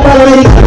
América.